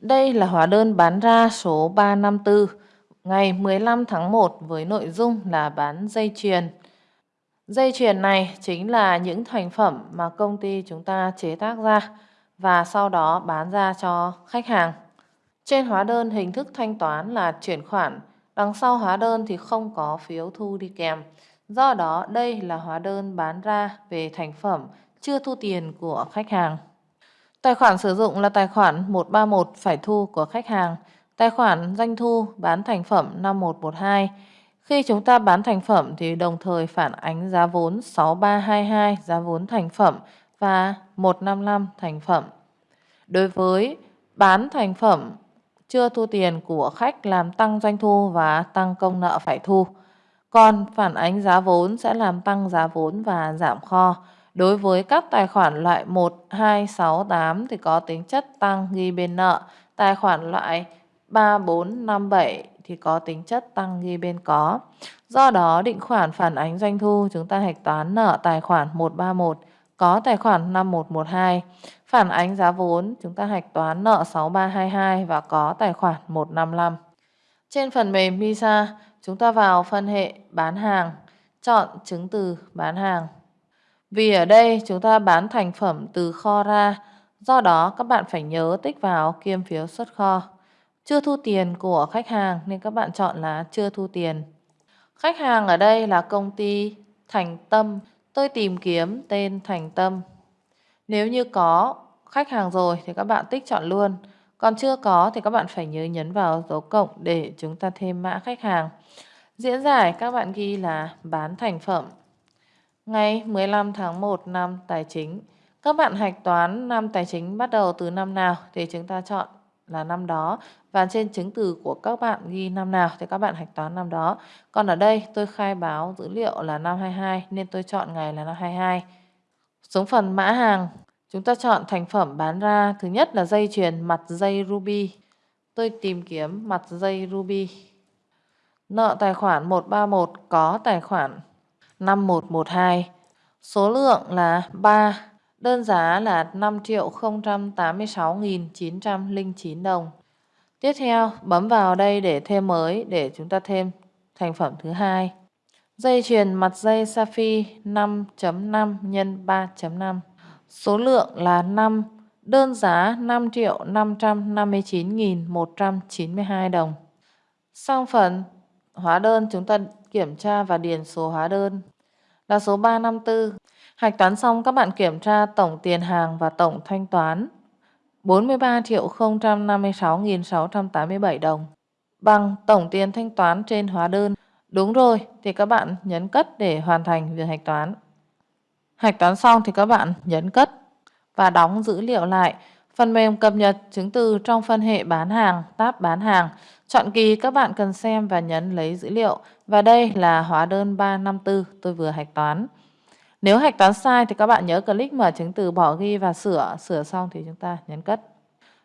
Đây là hóa đơn bán ra số 354 ngày 15 tháng 1 với nội dung là bán dây chuyền. Dây chuyền này chính là những thành phẩm mà công ty chúng ta chế tác ra và sau đó bán ra cho khách hàng. Trên hóa đơn hình thức thanh toán là chuyển khoản, đằng sau hóa đơn thì không có phiếu thu đi kèm. Do đó đây là hóa đơn bán ra về thành phẩm chưa thu tiền của khách hàng. Tài khoản sử dụng là tài khoản 131 phải thu của khách hàng, tài khoản doanh thu bán thành phẩm 5112. Khi chúng ta bán thành phẩm thì đồng thời phản ánh giá vốn 6322 giá vốn thành phẩm và 155 thành phẩm. Đối với bán thành phẩm chưa thu tiền của khách làm tăng doanh thu và tăng công nợ phải thu. Còn phản ánh giá vốn sẽ làm tăng giá vốn và giảm kho. Đối với các tài khoản loại 1, 2, 6, 8 thì có tính chất tăng ghi bên nợ. Tài khoản loại 3, 4, 5, 7 thì có tính chất tăng ghi bên có. Do đó định khoản phản ánh doanh thu chúng ta hạch toán nợ tài khoản 131 có tài khoản 5112. Phản ánh giá vốn chúng ta hạch toán nợ 6322 và có tài khoản 155. Trên phần mềm MISA chúng ta vào phân hệ bán hàng, chọn chứng từ bán hàng. Vì ở đây chúng ta bán thành phẩm từ kho ra, do đó các bạn phải nhớ tích vào kiêm phiếu xuất kho. Chưa thu tiền của khách hàng nên các bạn chọn là chưa thu tiền. Khách hàng ở đây là công ty Thành Tâm. Tôi tìm kiếm tên Thành Tâm. Nếu như có khách hàng rồi thì các bạn tích chọn luôn. Còn chưa có thì các bạn phải nhớ nhấn vào dấu cộng để chúng ta thêm mã khách hàng. Diễn giải các bạn ghi là bán thành phẩm. Ngày 15 tháng 1 năm tài chính. Các bạn hạch toán năm tài chính bắt đầu từ năm nào thì chúng ta chọn là năm đó và trên chứng từ của các bạn ghi năm nào thì các bạn hạch toán năm đó. Còn ở đây tôi khai báo dữ liệu là năm 22 nên tôi chọn ngày là năm 22. Xuống phần mã hàng, chúng ta chọn thành phẩm bán ra. Thứ nhất là dây chuyền mặt dây ruby. Tôi tìm kiếm mặt dây ruby. Nợ tài khoản 131 có tài khoản 5112. Số lượng là 3. Đơn giá là 5 triệu 086.909 đồng. Tiếp theo, bấm vào đây để thêm mới để chúng ta thêm thành phẩm thứ hai. Dây chuyền mặt dây Safi 5.5 x 3.5. Số lượng là 5. Đơn giá 5 triệu 559.192 đồng. Sang phần hóa đơn, chúng ta kiểm tra và điền số hóa đơn là số 354. Hạch toán xong, các bạn kiểm tra tổng tiền hàng và tổng thanh toán 43 triệu 056.687 đồng bằng tổng tiền thanh toán trên hóa đơn. Đúng rồi, thì các bạn nhấn cất để hoàn thành việc hạch toán. Hạch toán xong thì các bạn nhấn cất và đóng dữ liệu lại. Phần mềm cập nhật chứng từ trong phân hệ bán hàng, tab bán hàng. Chọn kỳ các bạn cần xem và nhấn lấy dữ liệu. Và đây là hóa đơn 354 tôi vừa hạch toán. Nếu hạch toán sai thì các bạn nhớ click mở chứng từ bỏ ghi và sửa. Sửa xong thì chúng ta nhấn cất.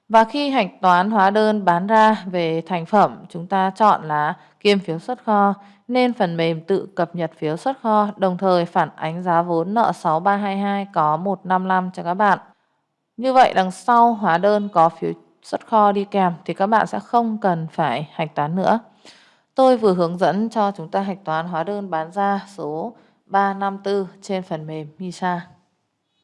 Và khi hạch toán hóa đơn bán ra về thành phẩm, chúng ta chọn là kiêm phiếu xuất kho, nên phần mềm tự cập nhật phiếu xuất kho, đồng thời phản ánh giá vốn nợ 6322 có 155 cho các bạn. Như vậy, đằng sau hóa đơn có phiếu xuất kho đi kèm thì các bạn sẽ không cần phải hạch toán nữa. Tôi vừa hướng dẫn cho chúng ta hạch toán hóa đơn bán ra số 354 trên phần mềm MISA.